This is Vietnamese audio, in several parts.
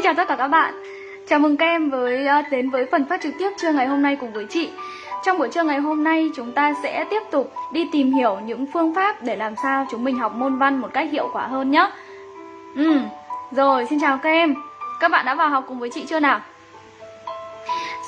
Xin chào tất cả các bạn. Chào mừng các em với ờ, đến với phần phát trực tiếp trưa ngày hôm nay cùng với chị. Trong buổi trưa ngày hôm nay chúng ta sẽ tiếp tục đi tìm hiểu những phương pháp để làm sao chúng mình học môn văn một cách hiệu quả hơn nhé Ừ, rồi xin chào các em. Các bạn đã vào học cùng với chị chưa nào?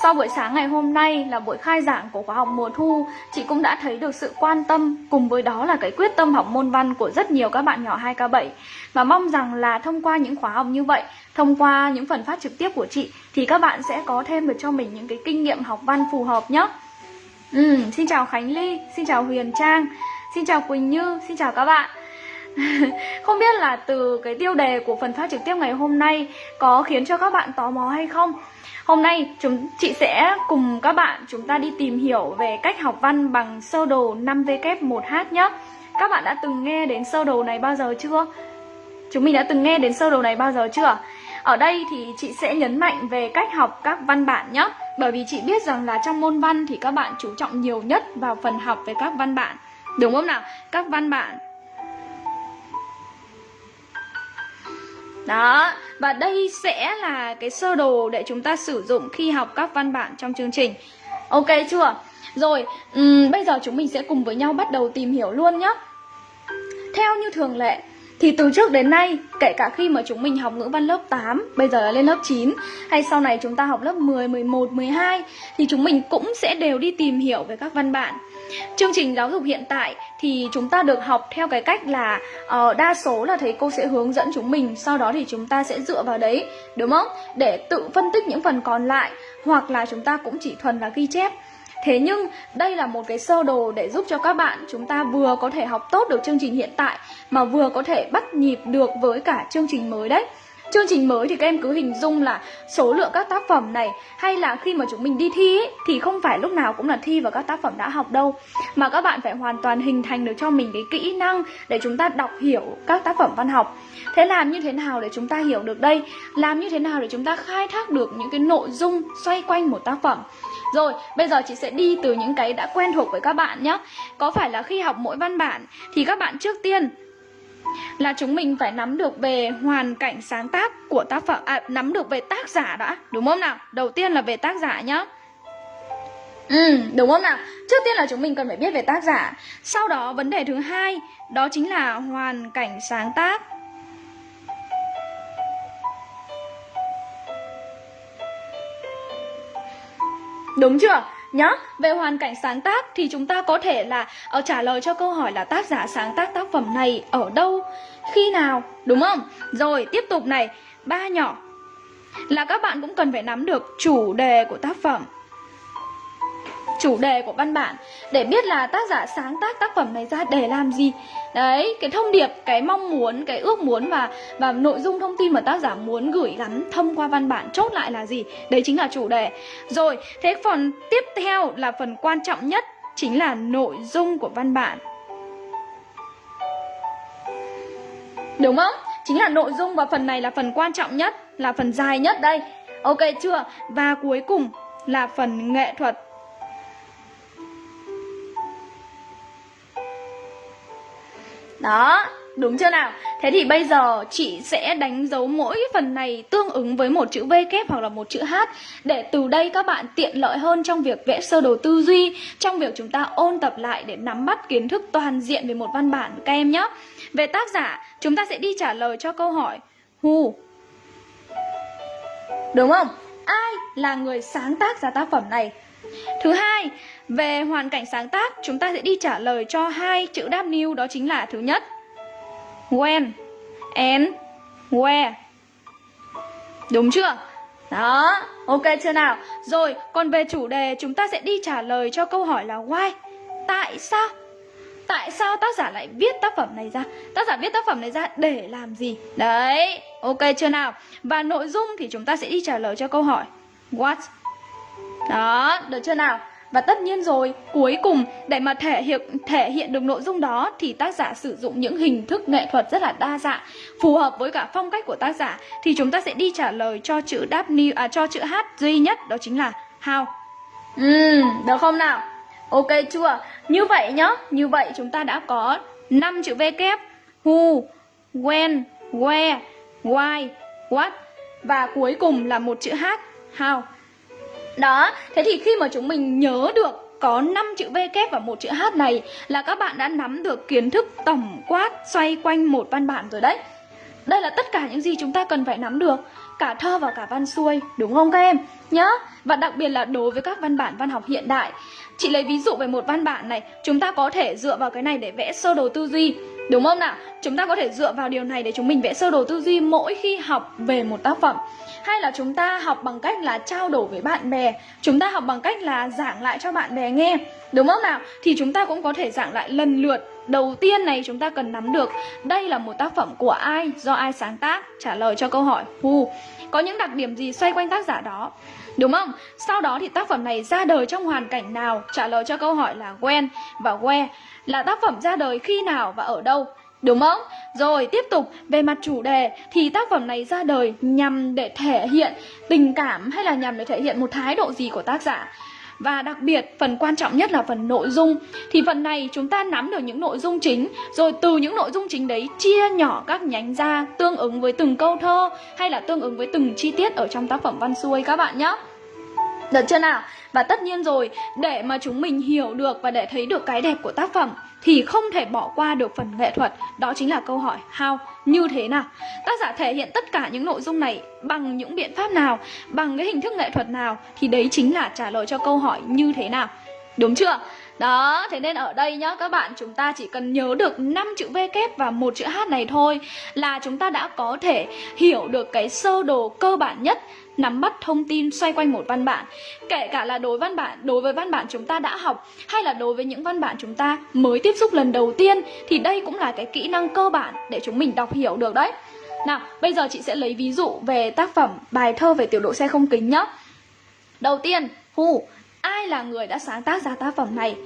Sau buổi sáng ngày hôm nay là buổi khai giảng của khóa học mùa thu, chị cũng đã thấy được sự quan tâm cùng với đó là cái quyết tâm học môn văn của rất nhiều các bạn nhỏ 2K7. Và mong rằng là thông qua những khóa học như vậy, thông qua những phần phát trực tiếp của chị thì các bạn sẽ có thêm được cho mình những cái kinh nghiệm học văn phù hợp nhé. Ừ, xin chào Khánh Ly, xin chào Huyền Trang, xin chào Quỳnh Như, xin chào các bạn. không biết là từ cái tiêu đề của phần phát trực tiếp ngày hôm nay có khiến cho các bạn tò mò hay không Hôm nay chúng, chị sẽ cùng các bạn chúng ta đi tìm hiểu về cách học văn bằng sơ đồ 5W1H nhé Các bạn đã từng nghe đến sơ đồ này bao giờ chưa? Chúng mình đã từng nghe đến sơ đồ này bao giờ chưa? Ở đây thì chị sẽ nhấn mạnh về cách học các văn bản nhé Bởi vì chị biết rằng là trong môn văn thì các bạn chú trọng nhiều nhất vào phần học về các văn bản Đúng không nào? Các văn bản Đó, và đây sẽ là cái sơ đồ để chúng ta sử dụng khi học các văn bản trong chương trình. Ok chưa? Rồi, um, bây giờ chúng mình sẽ cùng với nhau bắt đầu tìm hiểu luôn nhé Theo như thường lệ thì từ trước đến nay, kể cả khi mà chúng mình học ngữ văn lớp 8, bây giờ là lên lớp 9 Hay sau này chúng ta học lớp 10, 11, 12 Thì chúng mình cũng sẽ đều đi tìm hiểu về các văn bản. Chương trình giáo dục hiện tại thì chúng ta được học theo cái cách là uh, đa số là thầy cô sẽ hướng dẫn chúng mình Sau đó thì chúng ta sẽ dựa vào đấy, đúng không? Để tự phân tích những phần còn lại Hoặc là chúng ta cũng chỉ thuần là ghi chép Thế nhưng đây là một cái sơ đồ để giúp cho các bạn chúng ta vừa có thể học tốt được chương trình hiện tại mà vừa có thể bắt nhịp được với cả chương trình mới đấy. Chương trình mới thì các em cứ hình dung là số lượng các tác phẩm này hay là khi mà chúng mình đi thi ấy, thì không phải lúc nào cũng là thi vào các tác phẩm đã học đâu mà các bạn phải hoàn toàn hình thành được cho mình cái kỹ năng để chúng ta đọc hiểu các tác phẩm văn học. Thế làm như thế nào để chúng ta hiểu được đây? Làm như thế nào để chúng ta khai thác được những cái nội dung xoay quanh một tác phẩm? Rồi, bây giờ chị sẽ đi từ những cái đã quen thuộc với các bạn nhé Có phải là khi học mỗi văn bản thì các bạn trước tiên là chúng mình phải nắm được về hoàn cảnh sáng tác của tác phẩm à, nắm được về tác giả đã đúng không nào? Đầu tiên là về tác giả nhá. Ừ đúng không nào? Trước tiên là chúng mình cần phải biết về tác giả. Sau đó vấn đề thứ hai đó chính là hoàn cảnh sáng tác. Đúng chưa? Nhá về hoàn cảnh sáng tác thì chúng ta có thể là uh, trả lời cho câu hỏi là tác giả sáng tác tác phẩm này ở đâu khi nào đúng không? Rồi tiếp tục này ba nhỏ. Là các bạn cũng cần phải nắm được chủ đề của tác phẩm chủ đề của văn bản để biết là tác giả sáng tác tác phẩm này ra để làm gì. Đấy, cái thông điệp, cái mong muốn, cái ước muốn và và nội dung thông tin mà tác giả muốn gửi gắm thông qua văn bản chốt lại là gì? Đấy chính là chủ đề. Rồi, thế phần tiếp theo là phần quan trọng nhất chính là nội dung của văn bản. Đúng không? Chính là nội dung và phần này là phần quan trọng nhất, là phần dài nhất đây. Ok chưa? Và cuối cùng là phần nghệ thuật. Đó, đúng chưa nào? Thế thì bây giờ chị sẽ đánh dấu mỗi phần này tương ứng với một chữ V kép hoặc là một chữ H Để từ đây các bạn tiện lợi hơn trong việc vẽ sơ đồ tư duy Trong việc chúng ta ôn tập lại để nắm bắt kiến thức toàn diện về một văn bản các em nhé Về tác giả, chúng ta sẽ đi trả lời cho câu hỏi Who Đúng không? Ai là người sáng tác ra tác phẩm này? Thứ hai, về hoàn cảnh sáng tác, chúng ta sẽ đi trả lời cho hai chữ W đó chính là thứ nhất When and where Đúng chưa? Đó, ok chưa nào? Rồi, còn về chủ đề chúng ta sẽ đi trả lời cho câu hỏi là why Tại sao? Tại sao tác giả lại viết tác phẩm này ra? Tác giả viết tác phẩm này ra để làm gì? Đấy, ok chưa nào? Và nội dung thì chúng ta sẽ đi trả lời cho câu hỏi What? Đó, được chưa nào? Và tất nhiên rồi, cuối cùng để mà thể hiện thể hiện được nội dung đó thì tác giả sử dụng những hình thức nghệ thuật rất là đa dạng, phù hợp với cả phong cách của tác giả thì chúng ta sẽ đi trả lời cho chữ đáp à cho chữ H duy nhất đó chính là how. Ừ, được không nào? Ok chưa? Như vậy nhá, như vậy chúng ta đã có 5 chữ V kép who, when, where, why, what và cuối cùng là một chữ H, how. Đó, thế thì khi mà chúng mình nhớ được có 5 chữ V kép và một chữ H này là các bạn đã nắm được kiến thức tổng quát xoay quanh một văn bản rồi đấy. Đây là tất cả những gì chúng ta cần phải nắm được Cả thơ và cả văn xuôi Đúng không các em? Nhớ Và đặc biệt là đối với các văn bản văn học hiện đại Chị lấy ví dụ về một văn bản này Chúng ta có thể dựa vào cái này để vẽ sơ đồ tư duy Đúng không nào? Chúng ta có thể dựa vào điều này để chúng mình vẽ sơ đồ tư duy mỗi khi học về một tác phẩm Hay là chúng ta học bằng cách là trao đổi với bạn bè Chúng ta học bằng cách là giảng lại cho bạn bè nghe Đúng không nào? Thì chúng ta cũng có thể giảng lại lần lượt Đầu tiên này chúng ta cần nắm được đây là một tác phẩm của ai, do ai sáng tác, trả lời cho câu hỏi who. Có những đặc điểm gì xoay quanh tác giả đó. Đúng không? Sau đó thì tác phẩm này ra đời trong hoàn cảnh nào, trả lời cho câu hỏi là when và where. Là tác phẩm ra đời khi nào và ở đâu. Đúng không? Rồi tiếp tục về mặt chủ đề thì tác phẩm này ra đời nhằm để thể hiện tình cảm hay là nhằm để thể hiện một thái độ gì của tác giả. Và đặc biệt phần quan trọng nhất là phần nội dung Thì phần này chúng ta nắm được những nội dung chính Rồi từ những nội dung chính đấy chia nhỏ các nhánh ra Tương ứng với từng câu thơ Hay là tương ứng với từng chi tiết ở trong tác phẩm văn xuôi các bạn nhé Được chưa nào? Và tất nhiên rồi, để mà chúng mình hiểu được và để thấy được cái đẹp của tác phẩm thì không thể bỏ qua được phần nghệ thuật, đó chính là câu hỏi how, như thế nào. Tác giả thể hiện tất cả những nội dung này bằng những biện pháp nào, bằng cái hình thức nghệ thuật nào thì đấy chính là trả lời cho câu hỏi như thế nào. Đúng chưa? Đó, thế nên ở đây nhá các bạn chúng ta chỉ cần nhớ được 5 chữ V kép và một chữ H này thôi là chúng ta đã có thể hiểu được cái sơ đồ cơ bản nhất nắm bắt thông tin xoay quanh một văn bản. Kể cả là đối văn bản đối với văn bản chúng ta đã học hay là đối với những văn bản chúng ta mới tiếp xúc lần đầu tiên thì đây cũng là cái kỹ năng cơ bản để chúng mình đọc hiểu được đấy. Nào bây giờ chị sẽ lấy ví dụ về tác phẩm bài thơ về tiểu độ xe không kính nhá. Đầu tiên Hu ai là người đã sáng tác ra tác phẩm này.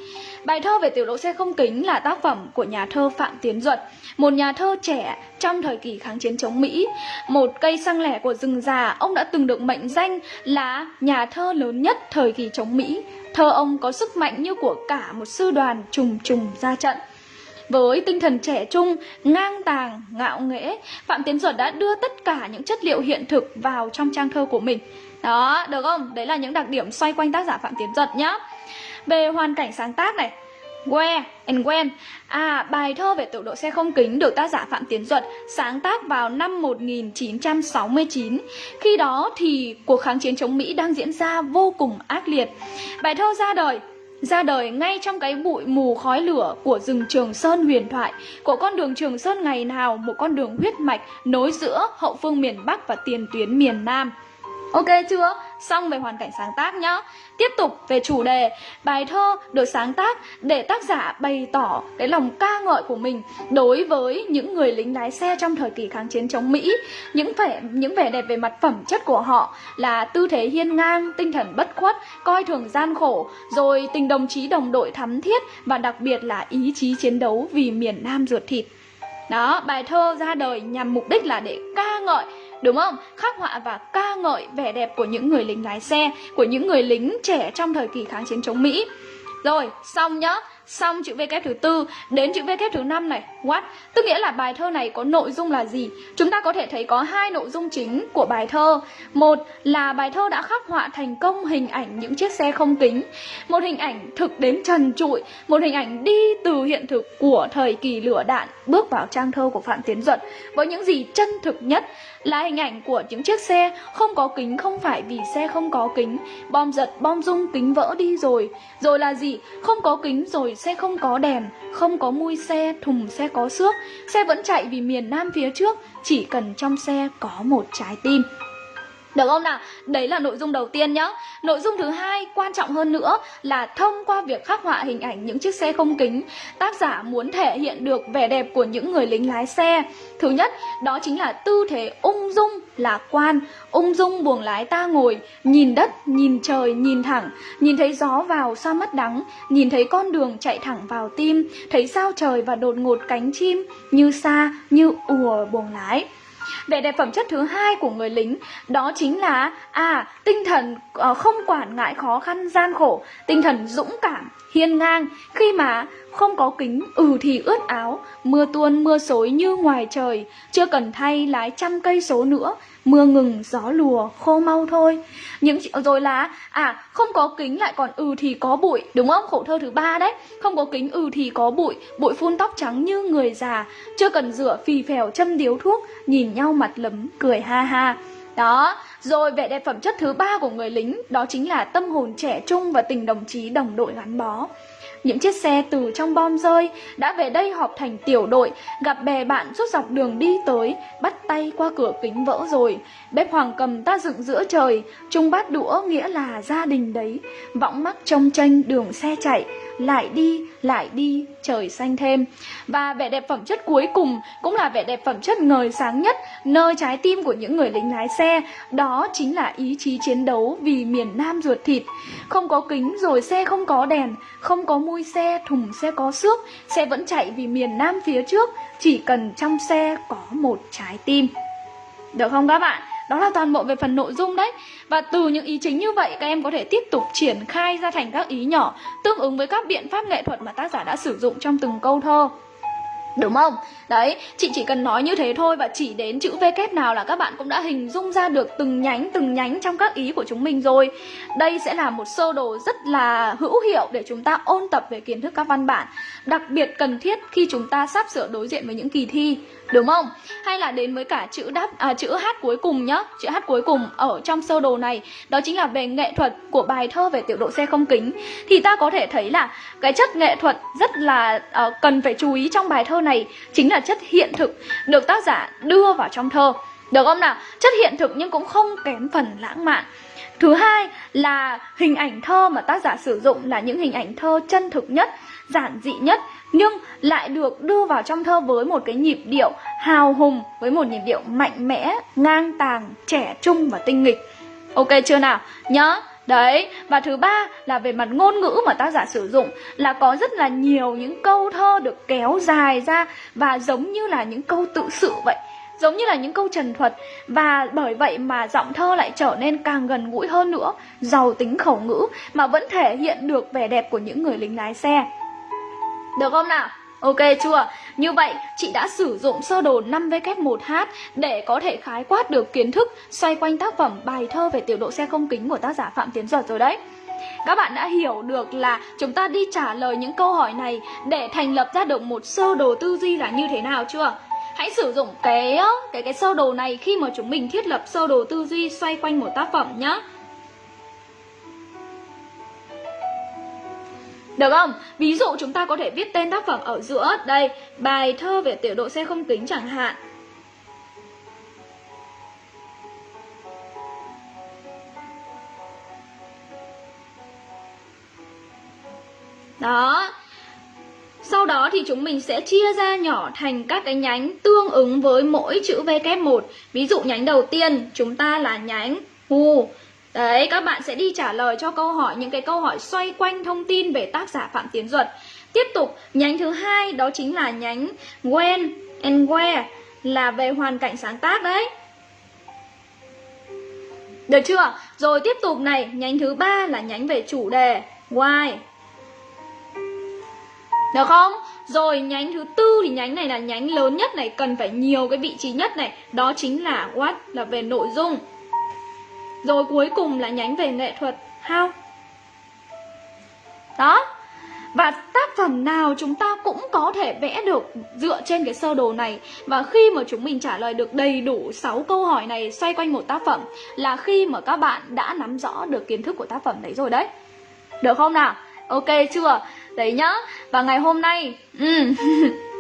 Bài thơ về tiểu đội xe không kính là tác phẩm của nhà thơ Phạm Tiến Duật, một nhà thơ trẻ trong thời kỳ kháng chiến chống Mỹ. Một cây xăng lẻ của rừng già, ông đã từng được mệnh danh là nhà thơ lớn nhất thời kỳ chống Mỹ. Thơ ông có sức mạnh như của cả một sư đoàn trùng trùng ra trận. Với tinh thần trẻ trung, ngang tàng, ngạo nghễ, Phạm Tiến Duật đã đưa tất cả những chất liệu hiện thực vào trong trang thơ của mình. Đó, được không? Đấy là những đặc điểm xoay quanh tác giả Phạm Tiến Giật nhá. Về hoàn cảnh sáng tác này, Where and When À, bài thơ về tiểu đội xe không kính được tác giả Phạm Tiến Duật sáng tác vào năm 1969 Khi đó thì cuộc kháng chiến chống Mỹ đang diễn ra vô cùng ác liệt Bài thơ ra đời ra đời ngay trong cái bụi mù khói lửa của rừng Trường Sơn huyền thoại, của con đường Trường Sơn ngày nào một con đường huyết mạch nối giữa hậu phương miền Bắc và tiền tuyến miền Nam. Ok chưa? Xong về hoàn cảnh sáng tác nhá. Tiếp tục về chủ đề. Bài thơ được sáng tác để tác giả bày tỏ cái lòng ca ngợi của mình Đối với những người lính lái xe trong thời kỳ kháng chiến chống Mỹ. Những vẻ, những vẻ đẹp về mặt phẩm chất của họ Là tư thế hiên ngang, tinh thần bất khuất, coi thường gian khổ Rồi tình đồng chí đồng đội thắm thiết Và đặc biệt là ý chí chiến đấu vì miền Nam ruột thịt. Đó, bài thơ ra đời nhằm mục đích là để ca ngợi Đúng không? Khắc họa và ca ngợi vẻ đẹp của những người lính lái xe Của những người lính trẻ trong thời kỳ kháng chiến chống Mỹ Rồi, xong nhá Xong chữ V kép thứ tư, Đến chữ V kép thứ năm này. What? Tức nghĩa là bài thơ này có nội dung là gì? Chúng ta có thể thấy có hai nội dung chính của bài thơ. Một là bài thơ đã khắc họa thành công hình ảnh những chiếc xe không kính. Một hình ảnh thực đến trần trụi. Một hình ảnh đi từ hiện thực của thời kỳ lửa đạn Bước vào trang thơ của Phạm Tiến Duật. Với những gì chân thực nhất là hình ảnh của những chiếc xe không có kính không phải vì xe không có kính. Bom giật, bom rung, kính vỡ đi rồi. Rồi là gì? Không có kính rồi xe không có đèn, không có mui xe, thùng xe có xước. Xe vẫn chạy vì miền nam phía trước, chỉ cần trong xe có một trái tim được không nào? Đấy là nội dung đầu tiên nhá. Nội dung thứ hai quan trọng hơn nữa là thông qua việc khắc họa hình ảnh những chiếc xe không kính, tác giả muốn thể hiện được vẻ đẹp của những người lính lái xe. Thứ nhất, đó chính là tư thế ung dung, lạc quan, ung dung buồng lái ta ngồi, nhìn đất, nhìn trời, nhìn thẳng, nhìn thấy gió vào xa mất đắng, nhìn thấy con đường chạy thẳng vào tim, thấy sao trời và đột ngột cánh chim như xa, như ùa buồng lái. Vẻ đẹp phẩm chất thứ hai của người lính đó chính là à tinh thần ờ, không quản ngại khó khăn gian khổ, tinh thần dũng cảm, hiên ngang. Khi mà không có kính ừ thì ướt áo, mưa tuôn, mưa xối như ngoài trời. Chưa cần thay lái trăm cây số nữa, mưa ngừng, gió lùa, khô mau thôi. Những rồi là à không có kính lại còn ừ thì có bụi, đúng không? Khổ thơ thứ ba đấy. Không có kính ừ thì có bụi bụi phun tóc trắng như người già. Chưa cần rửa, phì phèo, châm điếu thuốc, nhìn nhau mặt lấm, cười ha ha đó rồi vẻ đẹp phẩm chất thứ ba của người lính đó chính là tâm hồn trẻ trung và tình đồng chí đồng đội gắn bó những chiếc xe từ trong bom rơi đã về đây họp thành tiểu đội, gặp bè bạn suốt dọc đường đi tới, bắt tay qua cửa kính vỡ rồi. Bếp hoàng cầm ta dựng giữa trời, chung bát đũa nghĩa là gia đình đấy. Võng mắt trông tranh đường xe chạy, lại đi, lại đi, trời xanh thêm. Và vẻ đẹp phẩm chất cuối cùng cũng là vẻ đẹp phẩm chất ngời sáng nhất nơi trái tim của những người lính lái xe, đó chính là ý chí chiến đấu vì miền Nam ruột thịt. Không có kính rồi xe không có đèn, không có mui xe, thùng xe có xước, xe vẫn chạy vì miền Nam phía trước, chỉ cần trong xe có một trái tim. Được không các bạn? Đó là toàn bộ về phần nội dung đấy Và từ những ý chính như vậy các em có thể tiếp tục triển khai ra thành các ý nhỏ Tương ứng với các biện pháp nghệ thuật mà tác giả đã sử dụng trong từng câu thơ Đúng không? Đấy, chị chỉ cần nói như thế thôi và chỉ đến chữ V kép nào là các bạn cũng đã hình dung ra được từng nhánh từng nhánh trong các ý của chúng mình rồi. Đây sẽ là một sơ đồ rất là hữu hiệu để chúng ta ôn tập về kiến thức các văn bản, đặc biệt cần thiết khi chúng ta sắp sửa đối diện với những kỳ thi, đúng không? Hay là đến với cả chữ đáp à, chữ H cuối cùng nhá, chữ H cuối cùng ở trong sơ đồ này, đó chính là về nghệ thuật của bài thơ về tiểu độ xe không kính. Thì ta có thể thấy là cái chất nghệ thuật rất là uh, cần phải chú ý trong bài thơ này chính là chất hiện thực được tác giả đưa vào trong thơ. Được không nào? Chất hiện thực nhưng cũng không kém phần lãng mạn. Thứ hai là hình ảnh thơ mà tác giả sử dụng là những hình ảnh thơ chân thực nhất, giản dị nhất nhưng lại được đưa vào trong thơ với một cái nhịp điệu hào hùng, với một nhịp điệu mạnh mẽ, ngang tàng, trẻ trung và tinh nghịch. Ok chưa nào? Nhớ Đấy, và thứ ba là về mặt ngôn ngữ mà tác giả sử dụng là có rất là nhiều những câu thơ được kéo dài ra và giống như là những câu tự sự vậy giống như là những câu trần thuật và bởi vậy mà giọng thơ lại trở nên càng gần gũi hơn nữa giàu tính khẩu ngữ mà vẫn thể hiện được vẻ đẹp của những người lính lái xe được không nào Ok chưa? Như vậy, chị đã sử dụng sơ đồ 5W1H để có thể khái quát được kiến thức xoay quanh tác phẩm bài thơ về tiểu độ xe không kính của tác giả Phạm Tiến Duật rồi đấy. Các bạn đã hiểu được là chúng ta đi trả lời những câu hỏi này để thành lập ra được một sơ đồ tư duy là như thế nào chưa? Hãy sử dụng cái cái cái sơ đồ này khi mà chúng mình thiết lập sơ đồ tư duy xoay quanh một tác phẩm nhé. Được không? Ví dụ chúng ta có thể viết tên tác phẩm ở giữa. Đây, bài thơ về tiểu độ xe không kính chẳng hạn. Đó. Sau đó thì chúng mình sẽ chia ra nhỏ thành các cái nhánh tương ứng với mỗi chữ V kép 1 Ví dụ nhánh đầu tiên chúng ta là nhánh hù Đấy, các bạn sẽ đi trả lời cho câu hỏi những cái câu hỏi xoay quanh thông tin về tác giả Phạm Tiến Duật. Tiếp tục, nhánh thứ hai đó chính là nhánh when and where là về hoàn cảnh sáng tác đấy. Được chưa? Rồi tiếp tục này, nhánh thứ ba là nhánh về chủ đề why. Được không? Rồi nhánh thứ tư thì nhánh này là nhánh lớn nhất này, cần phải nhiều cái vị trí nhất này, đó chính là what là về nội dung. Rồi cuối cùng là nhánh về nghệ thuật, How Đó và tác phẩm nào chúng ta cũng có thể vẽ được dựa trên cái sơ đồ này Và khi mà chúng mình trả lời được đầy đủ 6 câu hỏi này xoay quanh một tác phẩm Là khi mà các bạn đã nắm rõ được kiến thức của tác phẩm đấy rồi đấy Được không nào? Ok chưa? Đấy nhá Và ngày hôm nay ừ.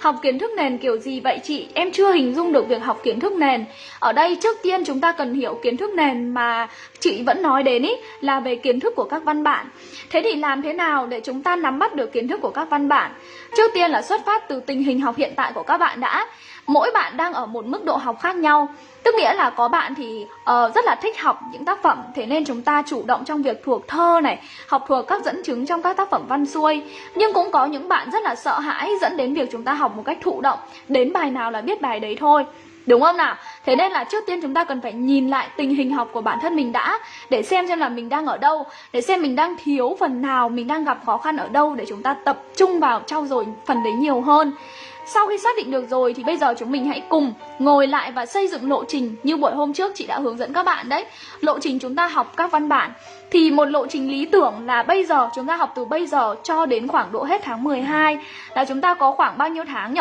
Học kiến thức nền kiểu gì vậy chị? Em chưa hình dung được việc học kiến thức nền Ở đây trước tiên chúng ta cần hiểu kiến thức nền mà chị vẫn nói đến ý, Là về kiến thức của các văn bản Thế thì làm thế nào để chúng ta nắm bắt được kiến thức của các văn bản? Trước tiên là xuất phát từ tình hình học hiện tại của các bạn đã Mỗi bạn đang ở một mức độ học khác nhau. Tức nghĩa là có bạn thì uh, rất là thích học những tác phẩm Thế nên chúng ta chủ động trong việc thuộc thơ này Học thuộc các dẫn chứng trong các tác phẩm văn xuôi. Nhưng cũng có những bạn rất là sợ hãi dẫn đến việc chúng ta học một cách thụ động Đến bài nào là biết bài đấy thôi. Đúng không nào? Thế nên là trước tiên chúng ta cần phải nhìn lại tình hình học của bản thân mình đã Để xem xem là mình đang ở đâu Để xem mình đang thiếu phần nào, mình đang gặp khó khăn ở đâu Để chúng ta tập trung vào trau dồi phần đấy nhiều hơn sau khi xác định được rồi thì bây giờ chúng mình hãy cùng ngồi lại và xây dựng lộ trình như buổi hôm trước chị đã hướng dẫn các bạn đấy. Lộ trình chúng ta học các văn bản thì một lộ trình lý tưởng là bây giờ chúng ta học từ bây giờ cho đến khoảng độ hết tháng 12 là chúng ta có khoảng bao nhiêu tháng nhỉ?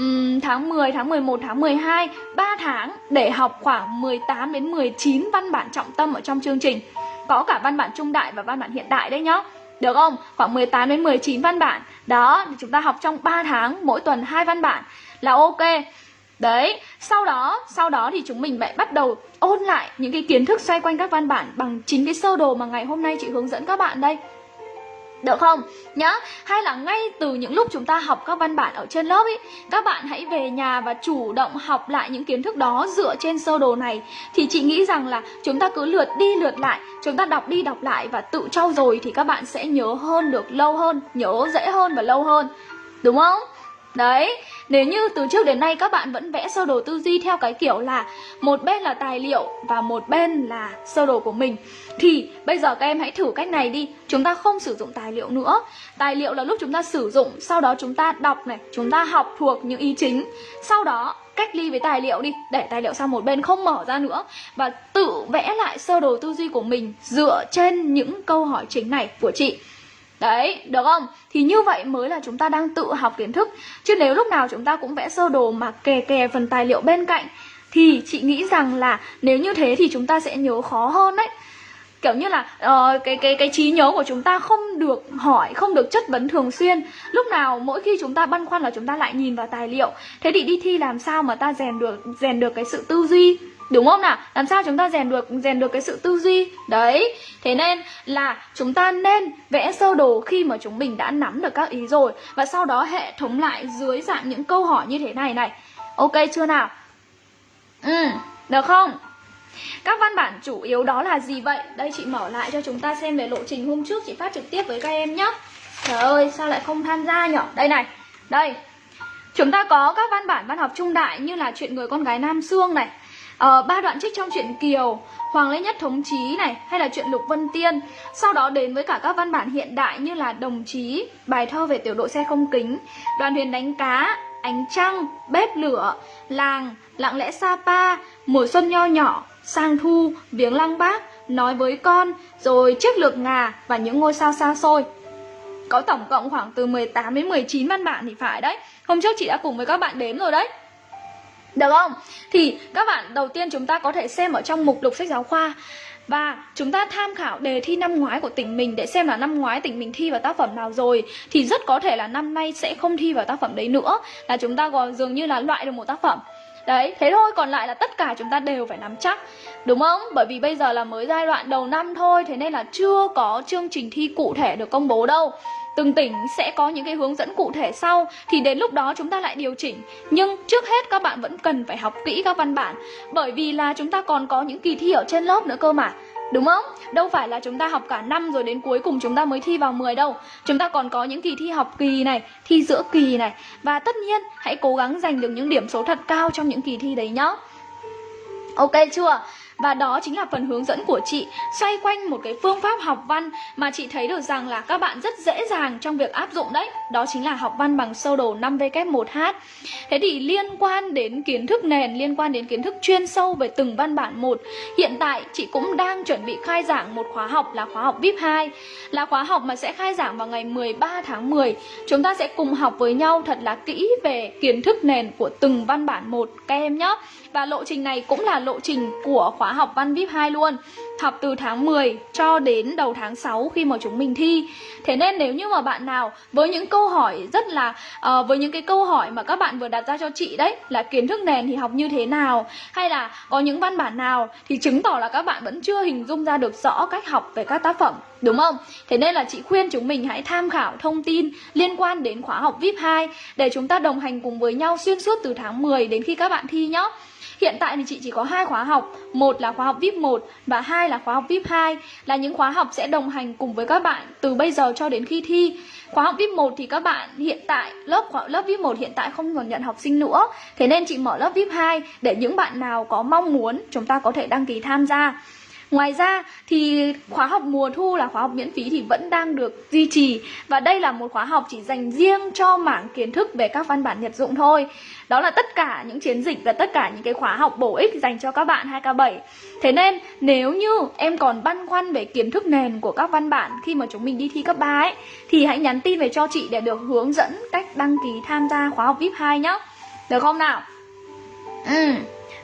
Uhm, tháng 10, tháng 11, tháng 12 3 tháng để học khoảng 18 đến 19 văn bản trọng tâm ở trong chương trình Có cả văn bản trung đại và văn bản hiện đại đấy nhá được không? Khoảng 18 đến 19 văn bản. Đó, thì chúng ta học trong 3 tháng, mỗi tuần hai văn bản là ok. Đấy, sau đó, sau đó thì chúng mình lại bắt đầu ôn lại những cái kiến thức xoay quanh các văn bản bằng chính cái sơ đồ mà ngày hôm nay chị hướng dẫn các bạn đây. Được không? Nhá Hay là ngay từ những lúc chúng ta học các văn bản ở trên lớp ý, Các bạn hãy về nhà và chủ động học lại những kiến thức đó dựa trên sơ đồ này Thì chị nghĩ rằng là chúng ta cứ lượt đi lượt lại, Chúng ta đọc đi đọc lại và tự trau dồi Thì các bạn sẽ nhớ hơn được lâu hơn, Nhớ dễ hơn và lâu hơn Đúng không? Đấy, nếu như từ trước đến nay các bạn vẫn vẽ sơ đồ tư duy theo cái kiểu là một bên là tài liệu và một bên là sơ đồ của mình thì bây giờ các em hãy thử cách này đi. Chúng ta không sử dụng tài liệu nữa. Tài liệu là lúc chúng ta sử dụng, sau đó chúng ta đọc này, chúng ta học thuộc những ý chính. Sau đó cách ly với tài liệu đi, để tài liệu sang một bên không mở ra nữa và tự vẽ lại sơ đồ tư duy của mình dựa trên những câu hỏi chính này của chị. Đấy, được không? Thì như vậy mới là chúng ta đang tự học kiến thức. Chứ nếu lúc nào chúng ta cũng vẽ sơ đồ mà kè kè phần tài liệu bên cạnh Thì chị nghĩ rằng là nếu như thế thì chúng ta sẽ nhớ khó hơn đấy. Kiểu như là uh, cái cái cái trí nhớ của chúng ta không được hỏi không được chất vấn thường xuyên. Lúc nào mỗi khi chúng ta băn khoăn là chúng ta lại nhìn vào tài liệu. Thế thì đi thi làm sao mà ta rèn được rèn được cái sự tư duy? Đúng không nào? Làm sao chúng ta rèn được rèn được cái sự tư duy? Đấy. Thế nên là chúng ta nên vẽ sơ đồ khi mà chúng mình đã nắm được các ý rồi và sau đó hệ thống lại dưới dạng những câu hỏi như thế này này. Ok chưa nào? Ừ, được không? Các văn bản chủ yếu đó là gì vậy? Đây chị mở lại cho chúng ta xem về lộ trình hôm trước chị phát trực tiếp với các em nhé. Trời ơi, sao lại không tham gia nhỉ? Đây này. Đây. Chúng ta có các văn bản văn học trung đại như là chuyện người con gái Nam Sương này, uh, ba đoạn trích trong truyện Kiều Hoàng Lê Nhất Thống Chí này hay là chuyện Lục Vân Tiên Sau đó đến với cả các văn bản hiện đại như là Đồng Chí, bài thơ về tiểu đội xe không kính Đoàn thuyền đánh cá, Ánh trăng, bếp lửa, làng, lặng lẽ Sapa, mùa xuân nho nhỏ, sang thu, viếng lăng bác, nói với con, rồi chiếc lược ngà và những ngôi sao xa xôi. Có tổng cộng khoảng từ 18 đến 19 văn bản thì phải đấy. Hôm trước chị đã cùng với các bạn đếm rồi đấy. Được không? Thì các bạn đầu tiên chúng ta có thể xem ở trong mục lục sách giáo khoa. Và chúng ta tham khảo đề thi năm ngoái của tỉnh mình để xem là năm ngoái tỉnh mình thi vào tác phẩm nào rồi. Thì rất có thể là năm nay sẽ không thi vào tác phẩm đấy nữa. Là chúng ta còn dường như là loại được một tác phẩm. Đấy, thế thôi, còn lại là tất cả chúng ta đều phải nắm chắc. Đúng không? Bởi vì bây giờ là mới giai đoạn đầu năm thôi Thế nên là chưa có chương trình thi cụ thể được công bố đâu từng tỉnh sẽ có những cái hướng dẫn cụ thể sau thì đến lúc đó chúng ta lại điều chỉnh nhưng trước hết các bạn vẫn cần phải học kỹ các văn bản bởi vì là chúng ta còn có những kỳ thi ở trên lớp nữa cơ mà Đúng không? Đâu phải là chúng ta học cả năm rồi đến cuối cùng chúng ta mới thi vào 10 đâu Chúng ta còn có những kỳ thi học kỳ này, thi giữa kỳ này Và tất nhiên hãy cố gắng giành được những điểm số thật cao trong những kỳ thi đấy nhá Ok chưa? Và đó chính là phần hướng dẫn của chị xoay quanh một cái phương pháp học văn mà chị thấy được rằng là các bạn rất dễ dàng trong việc áp dụng đấy. Đó chính là học văn bằng sơ đồ 5W1H. Thế thì liên quan đến kiến thức nền, liên quan đến kiến thức chuyên sâu về từng văn bản một, hiện tại chị cũng đang chuẩn bị khai giảng một khóa học là khóa học VIP 2, là khóa học mà sẽ khai giảng vào ngày 13 tháng 10. Chúng ta sẽ cùng học với nhau thật là kỹ về kiến thức nền của từng văn bản một các em nhé. Và lộ trình này cũng là lộ trình của khóa học văn VIP 2 luôn. Học từ tháng 10 cho đến đầu tháng 6 khi mà chúng mình thi. Thế nên nếu như mà bạn nào với những câu hỏi rất là uh, Với những cái câu hỏi mà các bạn vừa đặt ra cho chị đấy Là kiến thức nền thì học như thế nào Hay là có những văn bản nào Thì chứng tỏ là các bạn vẫn chưa hình dung ra được rõ cách học về các tác phẩm Đúng không? Thế nên là chị khuyên chúng mình hãy tham khảo thông tin liên quan đến khóa học VIP 2 Để chúng ta đồng hành cùng với nhau xuyên suốt từ tháng 10 đến khi các bạn thi nhé Hiện tại thì chị chỉ có hai khóa học, một là khóa học VIP 1 và hai là khóa học VIP 2 là những khóa học sẽ đồng hành cùng với các bạn từ bây giờ cho đến khi thi. Khóa học VIP 1 thì các bạn hiện tại lớp lớp VIP 1 hiện tại không còn nhận học sinh nữa. Thế nên chị mở lớp VIP 2 để những bạn nào có mong muốn chúng ta có thể đăng ký tham gia. Ngoài ra thì khóa học mùa thu là khóa học miễn phí thì vẫn đang được duy trì. Và đây là một khóa học chỉ dành riêng cho mảng kiến thức về các văn bản nhật dụng thôi. Đó là tất cả những chiến dịch và tất cả những cái khóa học bổ ích dành cho các bạn 2K7 Thế nên nếu như em còn băn khoăn về kiến thức nền của các văn bản khi mà chúng mình đi thi cấp 3 ấy Thì hãy nhắn tin về cho chị để được hướng dẫn cách đăng ký tham gia khóa học VIP 2 nhé Được không nào? Ừ,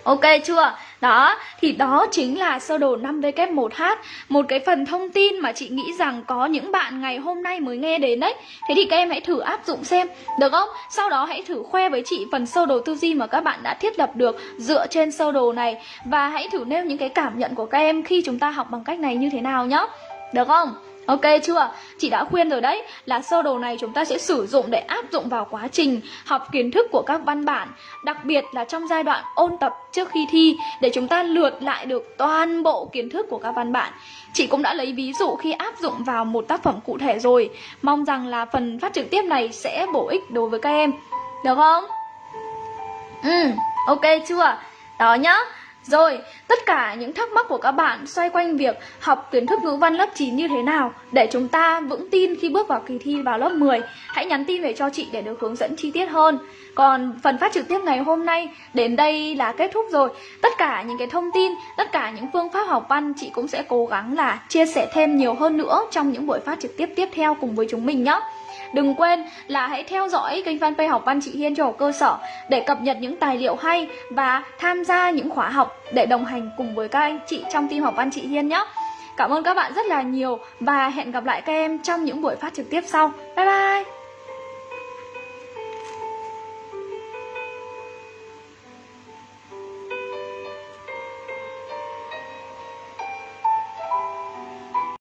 ok chưa? Đó, thì đó chính là sơ đồ 5W1H Một cái phần thông tin mà chị nghĩ rằng có những bạn ngày hôm nay mới nghe đến đấy Thế thì các em hãy thử áp dụng xem, được không? Sau đó hãy thử khoe với chị phần sơ đồ tư duy mà các bạn đã thiết lập được dựa trên sơ đồ này Và hãy thử nêu những cái cảm nhận của các em khi chúng ta học bằng cách này như thế nào nhé Được không? Ok chưa? Chị đã khuyên rồi đấy là sơ đồ này chúng ta sẽ sử dụng để áp dụng vào quá trình học kiến thức của các văn bản Đặc biệt là trong giai đoạn ôn tập trước khi thi để chúng ta lượt lại được toàn bộ kiến thức của các văn bản Chị cũng đã lấy ví dụ khi áp dụng vào một tác phẩm cụ thể rồi Mong rằng là phần phát trực tiếp này sẽ bổ ích đối với các em Được không? Ừ, ok chưa? Đó nhá rồi, tất cả những thắc mắc của các bạn xoay quanh việc học kiến thức ngữ văn lớp 9 như thế nào để chúng ta vững tin khi bước vào kỳ thi vào lớp 10, hãy nhắn tin về cho chị để được hướng dẫn chi tiết hơn. Còn phần phát trực tiếp ngày hôm nay đến đây là kết thúc rồi. Tất cả những cái thông tin, tất cả những phương pháp học văn chị cũng sẽ cố gắng là chia sẻ thêm nhiều hơn nữa trong những buổi phát trực tiếp tiếp theo cùng với chúng mình nhé. Đừng quên là hãy theo dõi kênh fanpage học văn chị Hiên cho học cơ sở để cập nhật những tài liệu hay và tham gia những khóa học để đồng hành cùng với các anh chị trong team học văn chị Hiên nhé. Cảm ơn các bạn rất là nhiều và hẹn gặp lại các em trong những buổi phát trực tiếp sau. Bye bye!